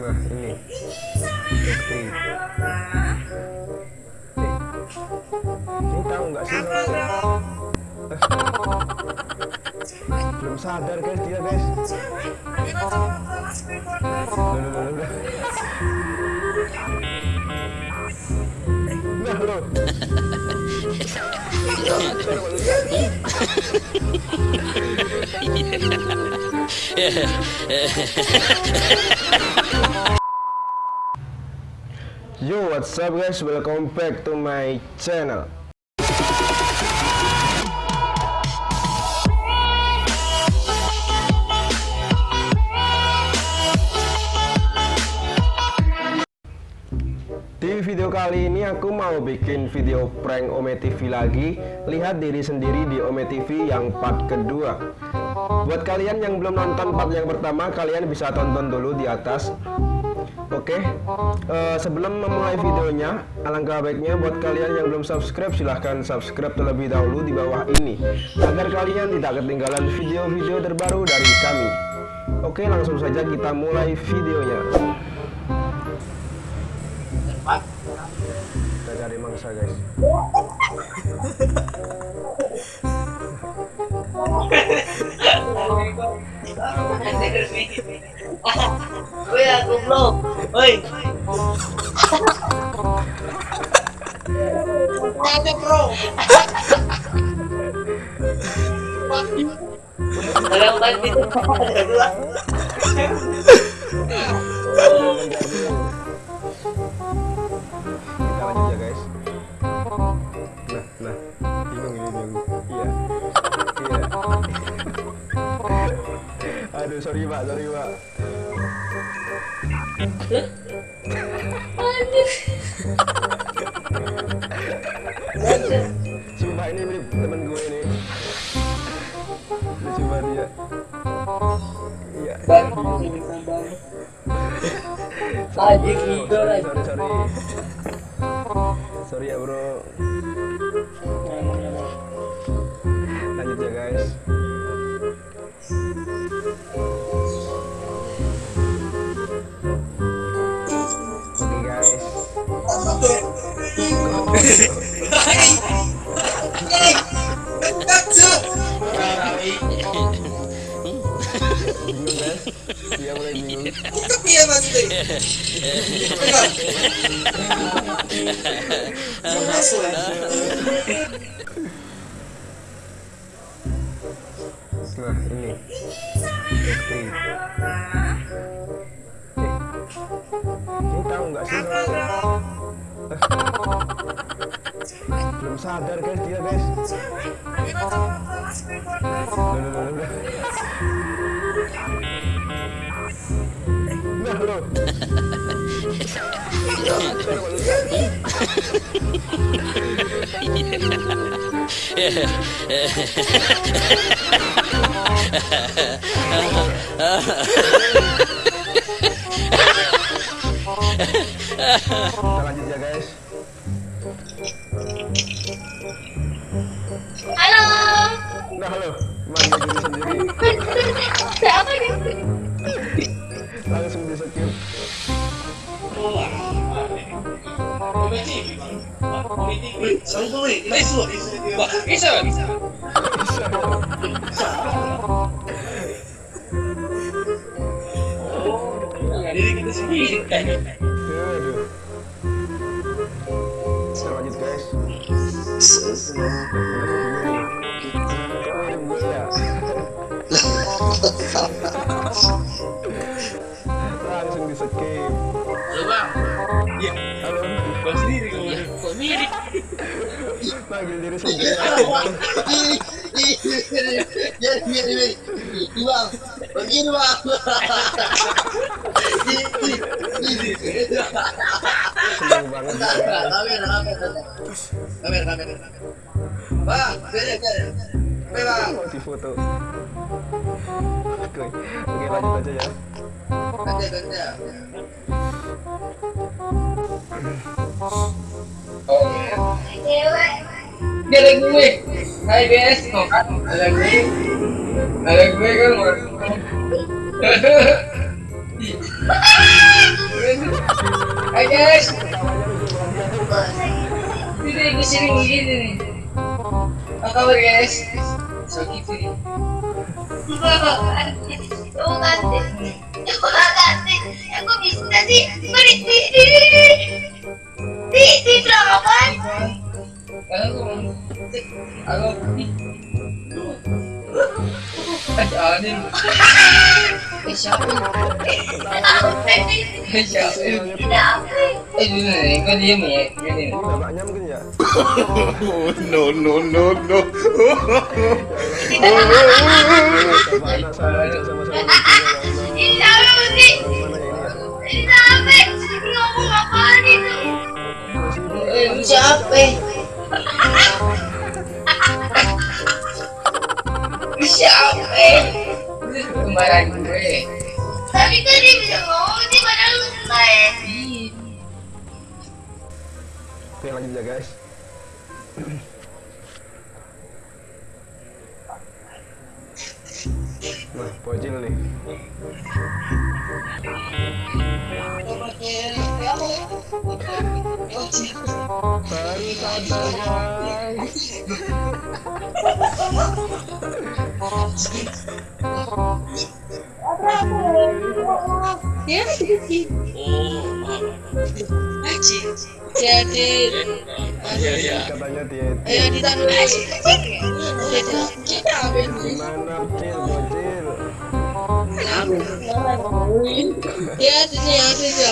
Nah, ini. Oke. Ini tahu nggak sih? Eh, Belum sadar guys dia guys. Nah, loh. Yo, what's up guys? Welcome back to my channel. Di video kali ini aku mau bikin video prank Ome TV lagi Lihat diri sendiri di Ome TV yang part kedua Buat kalian yang belum nonton part yang pertama Kalian bisa tonton dulu di atas. Oke? Eh, Sebelum memulai videonya Alangkah baiknya buat kalian yang belum subscribe Silahkan subscribe terlebih dahulu di bawah ini. Agar kalian tidak ketinggalan video-video terbaru dari kami. Oke langsung saja kita mulai videonya. Kita cari mangsa guys ya guys nah nah bingung ini bingung iya iya aduh sorry pak. Sorry pak sumpah ini mirip temen gue ini. Banget dia. Iya. Gitu sorry, lagi. sorry sorry. Sorry ya bro nah ini. Oke ini tahu nggak sih? Belum sadar guys dia guys loh. Nah loh kita guys Halo. nah halo manggil Saan ko eh? Iso! Iso! Iso! Hindi kita sabihin. So, guys. Panggil diri sendiri. Begini nih, bang, begini bang. Seneng banget. Bang, beda, beda. Oke bang, Mau di foto. Oke, oke lanjut aja ya. nanti. Cewek. Dia ada gue. Kok kan? Ada gue. Ada gue kan Hai guys. Gue sering gini nih Apa kabar guys? Aku Aku bisa sih? Beri ya, gini. Ini bapaknya mungkin ya? no, no, no, no. Sama anak sama aja sama-sama lucunya, ya Allah. Ini siapa sih? Gimana ya ini ya? Ini siapa? Lu kembaran gue. Tapi kan dia bisa ngomong sih padahal lu selesai. Oke lanjut ya guys Nah, pojil nih Baru sadar guys Jadi, Katanya dia ayo ditandu aja. Kita ambil Gimana Cil, bocil Ya, sini ya. Ya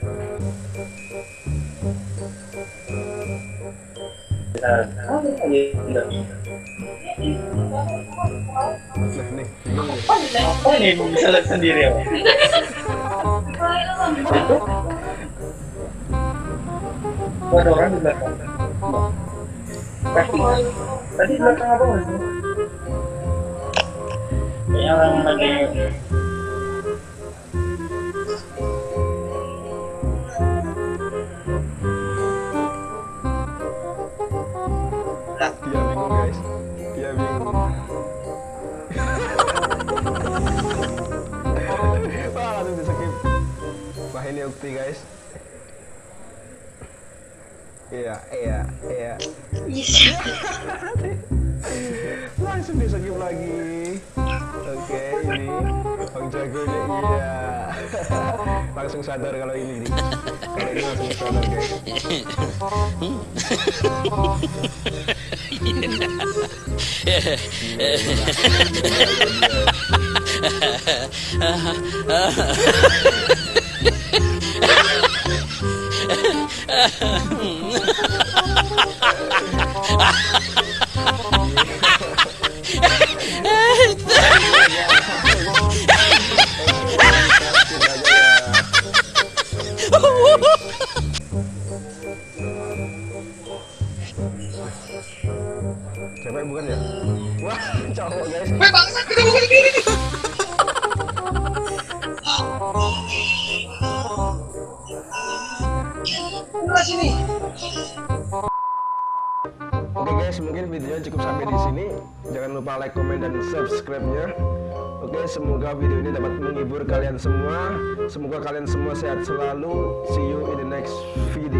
Nah bingung nih Apa nih bisa lihat sendiri ya? Oh, ada orang di belakang. Tadi di belakang apa mas? Kayaknya orang lagi Wah ini ukti guys. Iya, iya, iya. Langsung di skip lagi. Oke ini Bang jagonya iya. Langsung sadar kalau ini nih Kalau ini langsung sadar guys Cewek bukan ya? Wah, cowok guys. Weh bangsa kita bukan gini. Sini. Oke guys, mungkin videonya cukup sampai di sini. Jangan lupa like, comment, dan subscribe-nya. Oke, semoga video ini dapat menghibur kalian semua. Semoga kalian semua sehat selalu. See you in the next video.